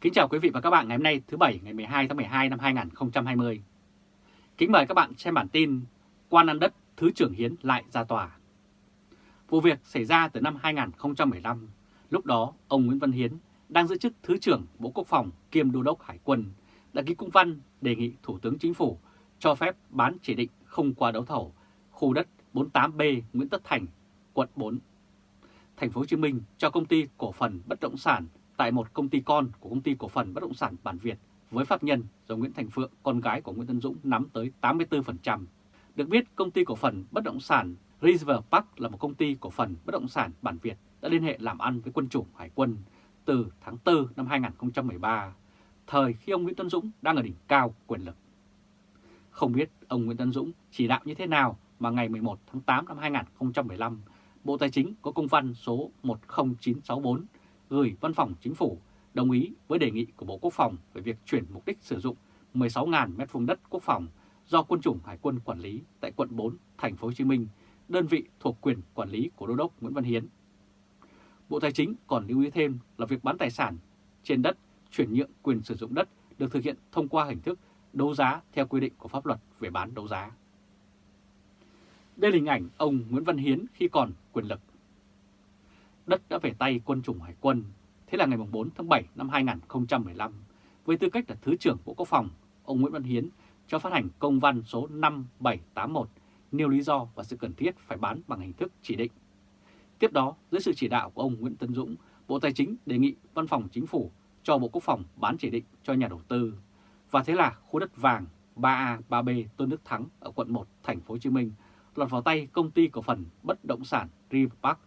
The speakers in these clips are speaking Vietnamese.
Kính chào quý vị và các bạn ngày hôm nay thứ Bảy ngày 12 tháng 12 năm 2020. Kính mời các bạn xem bản tin Quan ăn đất Thứ trưởng Hiến lại ra tòa. Vụ việc xảy ra từ năm 2015, lúc đó ông Nguyễn Văn Hiến đang giữ chức Thứ trưởng Bộ Quốc phòng kiêm Đô đốc Hải quân đã ký công văn đề nghị Thủ tướng Chính phủ cho phép bán chỉ định không qua đấu thầu khu đất 48B Nguyễn Tất Thành, quận 4. Thành phố Hồ Chí Minh cho công ty cổ phần bất động sản tại một công ty con của công ty cổ phần bất động sản Bản Việt với pháp nhân do Nguyễn Thành Phượng, con gái của Nguyễn Tân Dũng nắm tới 84%. Được biết, công ty cổ phần bất động sản River Park là một công ty cổ phần bất động sản Bản Việt đã liên hệ làm ăn với quân chủng Hải quân từ tháng 4 năm 2013, thời khi ông Nguyễn Tân Dũng đang ở đỉnh cao quyền lực. Không biết ông Nguyễn Tân Dũng chỉ đạo như thế nào mà ngày 11 tháng 8 năm 2015, Bộ Tài chính có công văn số 10964 gửi Văn phòng Chính phủ đồng ý với đề nghị của Bộ Quốc phòng về việc chuyển mục đích sử dụng 16.000 m2 đất quốc phòng do quân chủng Hải quân quản lý tại quận 4, thành phố Hồ Chí Minh, đơn vị thuộc quyền quản lý của Đô đốc Nguyễn Văn Hiến. Bộ Tài chính còn lưu ý thêm là việc bán tài sản trên đất, chuyển nhượng quyền sử dụng đất được thực hiện thông qua hình thức đấu giá theo quy định của pháp luật về bán đấu giá. Đây là hình ảnh ông Nguyễn Văn Hiến khi còn quyền lực đất đã về tay quân chủng Hải quân. Thế là ngày 4 tháng 7 năm 2015, với tư cách là Thứ trưởng Bộ Quốc phòng, ông Nguyễn Văn Hiến cho phát hành công văn số 5781 nêu lý do và sự cần thiết phải bán bằng hình thức chỉ định. Tiếp đó, dưới sự chỉ đạo của ông Nguyễn Tân Dũng, Bộ Tài chính đề nghị Văn phòng Chính phủ cho Bộ Quốc phòng bán chỉ định cho nhà đầu tư. Và thế là khu đất vàng 3A, 3B Tôn Đức Thắng ở quận 1, thành phố Hồ Chí Minh lọt vào tay công ty cổ phần bất động sản River Park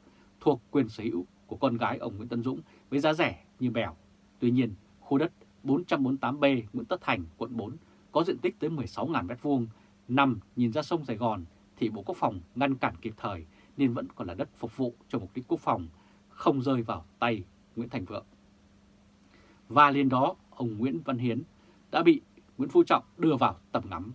thuộc quyền sở hữu của con gái ông Nguyễn Tân Dũng với giá rẻ như bèo. Tuy nhiên, khu đất 448B Nguyễn Tất Thành, quận 4 có diện tích tới 16.000 m2, nằm nhìn ra sông Sài Gòn thì Bộ Quốc phòng ngăn cản kịp thời nên vẫn còn là đất phục vụ cho mục đích quốc phòng, không rơi vào tay Nguyễn Thành Vượng. Và liền đó, ông Nguyễn Văn Hiến đã bị Nguyễn Phú Trọng đưa vào tầm ngắm.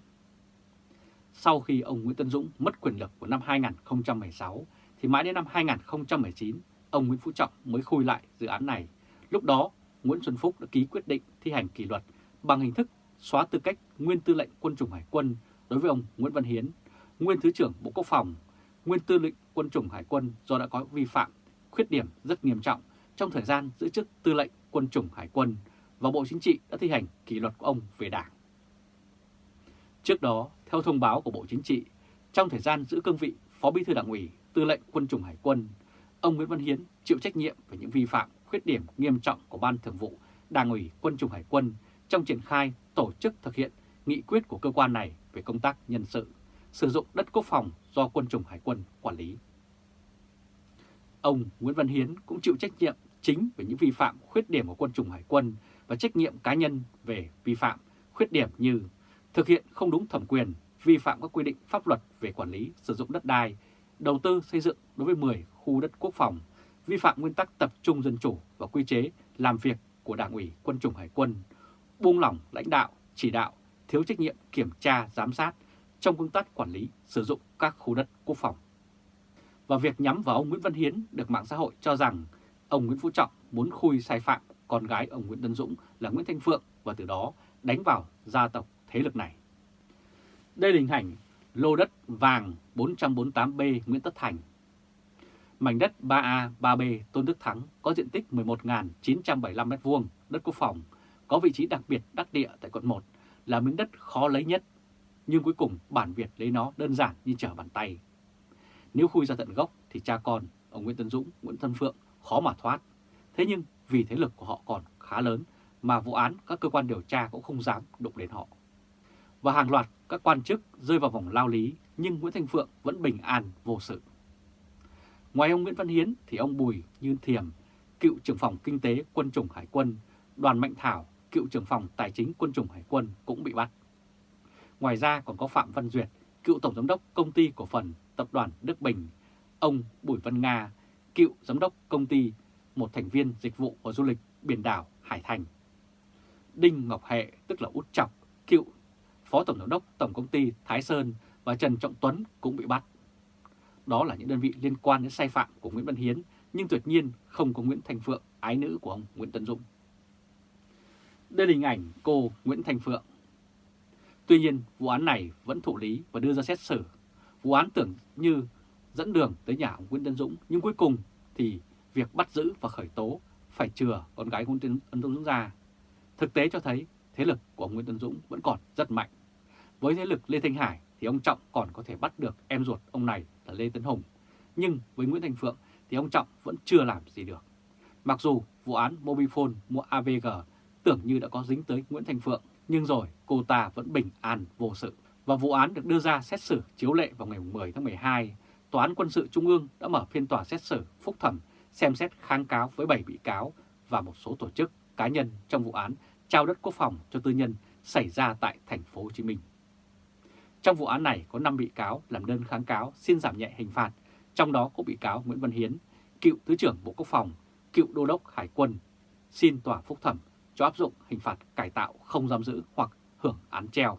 Sau khi ông Nguyễn Tân Dũng mất quyền lực vào năm 2016, thì mãi đến năm 2019, ông Nguyễn Phú Trọng mới khui lại dự án này. Lúc đó, Nguyễn Xuân Phúc đã ký quyết định thi hành kỷ luật bằng hình thức xóa tư cách nguyên tư lệnh quân chủng Hải quân đối với ông Nguyễn Văn Hiến, nguyên Thứ trưởng Bộ Quốc phòng, nguyên tư lệnh quân chủng Hải quân do đã có vi phạm, khuyết điểm rất nghiêm trọng trong thời gian giữ chức tư lệnh quân chủng Hải quân và Bộ Chính trị đã thi hành kỷ luật của ông về đảng. Trước đó, theo thông báo của Bộ Chính trị, trong thời gian giữ cương vị Phó Bí thư Đảng ủy Tư lệnh Quân chủng Hải quân, ông Nguyễn Văn Hiến chịu trách nhiệm về những vi phạm, khuyết điểm nghiêm trọng của Ban Thường vụ Đảng ủy Quân chủng Hải quân trong triển khai tổ chức thực hiện nghị quyết của cơ quan này về công tác nhân sự, sử dụng đất quốc phòng do Quân chủng Hải quân quản lý. Ông Nguyễn Văn Hiến cũng chịu trách nhiệm chính về những vi phạm, khuyết điểm của Quân chủng Hải quân và trách nhiệm cá nhân về vi phạm, khuyết điểm như thực hiện không đúng thẩm quyền, vi phạm các quy định pháp luật về quản lý sử dụng đất đai, đầu tư xây dựng đối với 10 khu đất quốc phòng, vi phạm nguyên tắc tập trung dân chủ và quy chế làm việc của Đảng ủy Quân chủng Hải quân, buông lỏng lãnh đạo, chỉ đạo, thiếu trách nhiệm kiểm tra, giám sát trong công tác quản lý sử dụng các khu đất quốc phòng. Và việc nhắm vào ông Nguyễn Văn Hiến được mạng xã hội cho rằng ông Nguyễn Phú Trọng muốn khui sai phạm con gái ông Nguyễn Tân Dũng là Nguyễn Thanh Phượng và từ đó đánh vào gia tộc thế lực này. Đây là hình ảnh lô đất vàng 448B Nguyễn Tất Thành. Mảnh đất 3A, 3B Tôn Đức Thắng có diện tích 11.975 m2 đất quốc phòng, có vị trí đặc biệt đắc địa tại quận 1, là miếng đất khó lấy nhất, nhưng cuối cùng bản Việt lấy nó đơn giản như trở bàn tay. Nếu khui ra tận gốc thì cha con, ông Nguyễn Tân Dũng, Nguyễn Tân Phượng khó mà thoát. Thế nhưng vì thế lực của họ còn khá lớn mà vụ án các cơ quan điều tra cũng không dám đụng đến họ và hàng loạt các quan chức rơi vào vòng lao lý nhưng Nguyễn Thanh Phượng vẫn bình an vô sự. Ngoài ông Nguyễn Văn Hiến thì ông Bùi Như Thiềm, cựu trưởng phòng kinh tế quân chủng Hải quân, Đoàn Mạnh Thảo, cựu trưởng phòng tài chính quân chủng Hải quân cũng bị bắt. Ngoài ra còn có Phạm Văn Duyệt, cựu tổng giám đốc công ty cổ phần tập đoàn Đức Bình, ông Bùi Văn Nga, cựu giám đốc công ty, một thành viên dịch vụ và du lịch biển đảo Hải Thành. Đinh Ngọc Hệ, tức là Út Chọc, cựu Phó Tổng Giám đốc Tổng Công ty Thái Sơn và Trần Trọng Tuấn cũng bị bắt. Đó là những đơn vị liên quan đến sai phạm của Nguyễn Văn Hiến, nhưng tuyệt nhiên không có Nguyễn Thành Phượng, ái nữ của ông Nguyễn Tân Dũng. Đây là hình ảnh cô Nguyễn Thành Phượng. Tuy nhiên, vụ án này vẫn thụ lý và đưa ra xét xử. Vụ án tưởng như dẫn đường tới nhà ông Nguyễn Tân Dũng, nhưng cuối cùng thì việc bắt giữ và khởi tố phải chừa con gái Nguyễn Tân Dũng ra. Thực tế cho thấy thế lực của ông Nguyễn Tân Dũng vẫn còn rất mạnh. Với thế lực Lê Thanh Hải thì ông Trọng còn có thể bắt được em ruột ông này là Lê Tấn Hùng. Nhưng với Nguyễn thành Phượng thì ông Trọng vẫn chưa làm gì được. Mặc dù vụ án Mobifone mua AVG tưởng như đã có dính tới Nguyễn thành Phượng, nhưng rồi cô ta vẫn bình an vô sự. Và vụ án được đưa ra xét xử chiếu lệ vào ngày 10 tháng 12, Tòa án Quân sự Trung ương đã mở phiên tòa xét xử phúc thẩm xem xét kháng cáo với 7 bị cáo và một số tổ chức cá nhân trong vụ án trao đất quốc phòng cho tư nhân xảy ra tại thành phố Hồ Chí Minh. Trong vụ án này có 5 bị cáo làm đơn kháng cáo xin giảm nhẹ hình phạt, trong đó có bị cáo Nguyễn Văn Hiến, cựu Thứ trưởng Bộ Quốc phòng, cựu Đô đốc Hải quân, xin tòa phúc thẩm cho áp dụng hình phạt cải tạo không giam giữ hoặc hưởng án treo.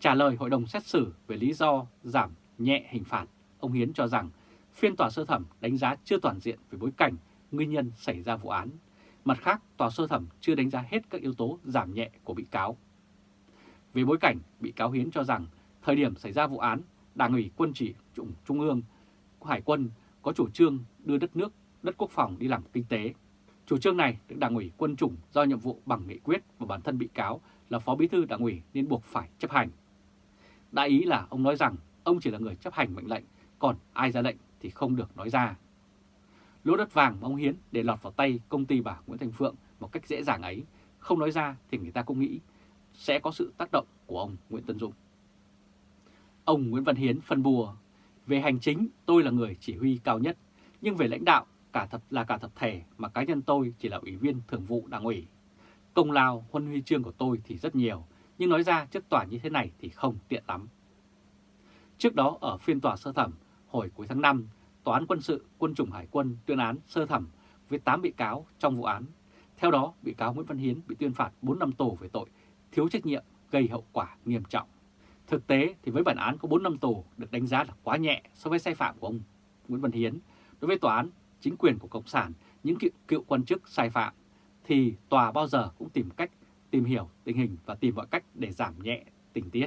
Trả lời hội đồng xét xử về lý do giảm nhẹ hình phạt, ông Hiến cho rằng phiên tòa sơ thẩm đánh giá chưa toàn diện về bối cảnh, nguyên nhân xảy ra vụ án. Mặt khác, tòa sơ thẩm chưa đánh giá hết các yếu tố giảm nhẹ của bị cáo. Về bối cảnh, bị cáo Hiến cho rằng thời điểm xảy ra vụ án, Đảng ủy quân chỉ Trung, Trung ương Hải quân có chủ trương đưa đất nước, đất quốc phòng đi làm kinh tế. Chủ trương này được Đảng ủy quân chủng do nhiệm vụ bằng nghị quyết và bản thân bị cáo là Phó Bí thư Đảng ủy nên buộc phải chấp hành. Đại ý là ông nói rằng ông chỉ là người chấp hành mệnh lệnh, còn ai ra lệnh thì không được nói ra. Lỗ đất vàng mà ông Hiến để lọt vào tay công ty bà Nguyễn Thành Phượng một cách dễ dàng ấy, không nói ra thì người ta cũng nghĩ sẽ có sự tác động của ông Nguyễn Tân Dũng. Ông Nguyễn Văn Hiến phân bùa, về hành chính tôi là người chỉ huy cao nhất, nhưng về lãnh đạo cả thật là cả tập thể mà cá nhân tôi chỉ là ủy viên thường vụ đảng ủy. Công lao huân huy chương của tôi thì rất nhiều, nhưng nói ra trước tòa như thế này thì không tiện lắm. Trước đó ở phiên tòa sơ thẩm, hồi cuối tháng 5, Tòa án quân sự quân chủng Hải quân tuyên án sơ thẩm với 8 bị cáo trong vụ án. Theo đó, bị cáo Nguyễn Văn Hiến bị tuyên phạt 4 năm tù về tội thiếu trách nhiệm gây hậu quả nghiêm trọng. Thực tế thì với bản án có 4 năm tù được đánh giá là quá nhẹ so với sai phạm của ông Nguyễn Văn Hiến. Đối với tòa án, chính quyền của Cộng sản, những cựu, cựu quan chức sai phạm, thì tòa bao giờ cũng tìm cách tìm hiểu tình hình và tìm mọi cách để giảm nhẹ tình tiết.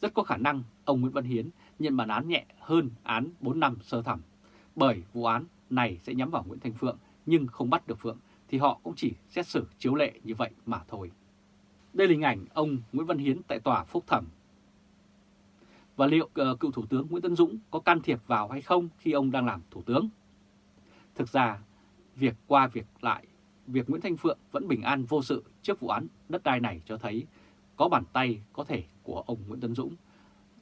Rất có khả năng ông Nguyễn Văn Hiến nhận bản án nhẹ hơn án 4 năm sơ thẩm, bởi vụ án này sẽ nhắm vào Nguyễn Thanh Phượng nhưng không bắt được Phượng thì họ cũng chỉ xét xử chiếu lệ như vậy mà thôi. Đây là hình ảnh ông Nguyễn Văn Hiến tại tòa phúc thẩm và liệu uh, cựu Thủ tướng Nguyễn Tân Dũng có can thiệp vào hay không khi ông đang làm Thủ tướng? Thực ra, việc qua việc lại, việc Nguyễn Thanh Phượng vẫn bình an vô sự trước vụ án đất đai này cho thấy có bàn tay có thể của ông Nguyễn Tân Dũng,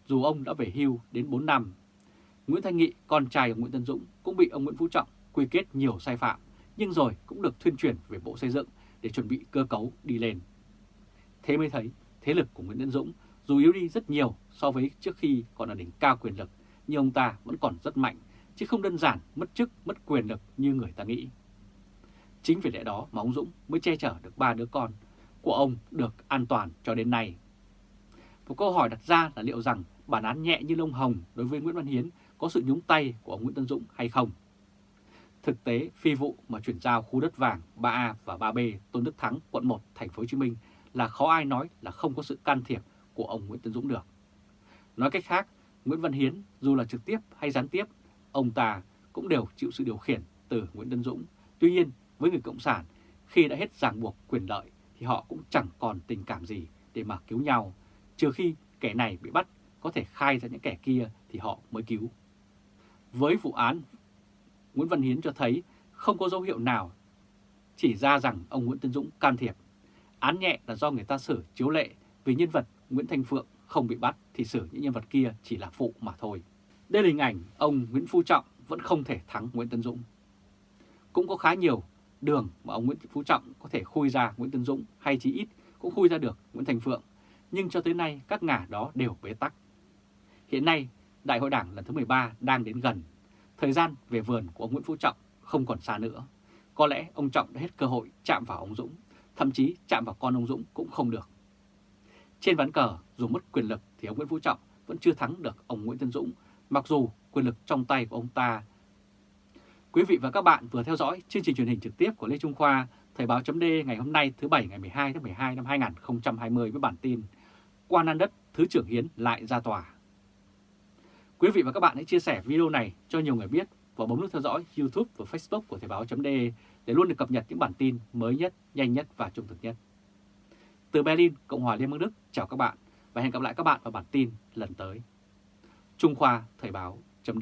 dù ông đã về hưu đến 4 năm. Nguyễn Thanh Nghị, con trai của Nguyễn Tân Dũng, cũng bị ông Nguyễn Phú Trọng quy kết nhiều sai phạm, nhưng rồi cũng được thuyên chuyển về Bộ Xây dựng để chuẩn bị cơ cấu đi lên. Thế mới thấy thế lực của Nguyễn Tân Dũng dù yếu đi rất nhiều so với trước khi còn ở đỉnh cao quyền lực, nhưng ông ta vẫn còn rất mạnh, chứ không đơn giản mất chức, mất quyền lực như người ta nghĩ. Chính vì lẽ đó mà ông Dũng mới che chở được ba đứa con của ông được an toàn cho đến nay. Một câu hỏi đặt ra là liệu rằng bản án nhẹ như lông hồng đối với Nguyễn Văn Hiến có sự nhúng tay của ông Nguyễn Tân Dũng hay không? Thực tế, phi vụ mà chuyển giao khu đất vàng 3A và 3B Tôn Đức Thắng, quận 1, thành phố Hồ Chí Minh là khó ai nói là không có sự can thiệp của ông Nguyễn Tân Dũng được. Nói cách khác, Nguyễn Văn Hiến dù là trực tiếp hay gián tiếp, ông ta cũng đều chịu sự điều khiển từ Nguyễn Tân Dũng. Tuy nhiên, với người Cộng sản, khi đã hết ràng buộc quyền lợi thì họ cũng chẳng còn tình cảm gì để mà cứu nhau, trừ khi kẻ này bị bắt có thể khai ra những kẻ kia thì họ mới cứu. Với vụ án, Nguyễn Văn Hiến cho thấy không có dấu hiệu nào chỉ ra rằng ông Nguyễn Tân Dũng can thiệp. Án nhẹ là do người ta xử chiếu lệ vì nhân vật Nguyễn Thanh Phượng không bị bắt thì xử những nhân vật kia chỉ là phụ mà thôi. Đây là hình ảnh ông Nguyễn Phú Trọng vẫn không thể thắng Nguyễn Tân Dũng. Cũng có khá nhiều đường mà ông Nguyễn Phú Trọng có thể khui ra Nguyễn Tân Dũng hay chỉ ít cũng khui ra được Nguyễn Thành Phượng. Nhưng cho tới nay các ngả đó đều bế tắc. Hiện nay Đại hội Đảng lần thứ 13 đang đến gần. Thời gian về vườn của ông Nguyễn Phú Trọng không còn xa nữa. Có lẽ ông Trọng đã hết cơ hội chạm vào ông Dũng, thậm chí chạm vào con ông Dũng cũng không được. Trên ván cờ, dù mất quyền lực thì ông Nguyễn Phú Trọng vẫn chưa thắng được ông Nguyễn Tân Dũng, mặc dù quyền lực trong tay của ông ta. Quý vị và các bạn vừa theo dõi chương trình truyền hình trực tiếp của Lê Trung Khoa, Thời báo chấm ngày hôm nay thứ Bảy ngày 12 tháng 12 năm 2020 với bản tin Quan An Đất Thứ trưởng Hiến lại ra tòa. Quý vị và các bạn hãy chia sẻ video này cho nhiều người biết và bấm nút theo dõi YouTube và Facebook của Thời báo chấm để luôn được cập nhật những bản tin mới nhất, nhanh nhất và trung thực nhất. Từ Berlin, Cộng hòa Liên bang Đức, chào các bạn và hẹn gặp lại các bạn vào bản tin lần tới. Trung Khoa Thời báo chấm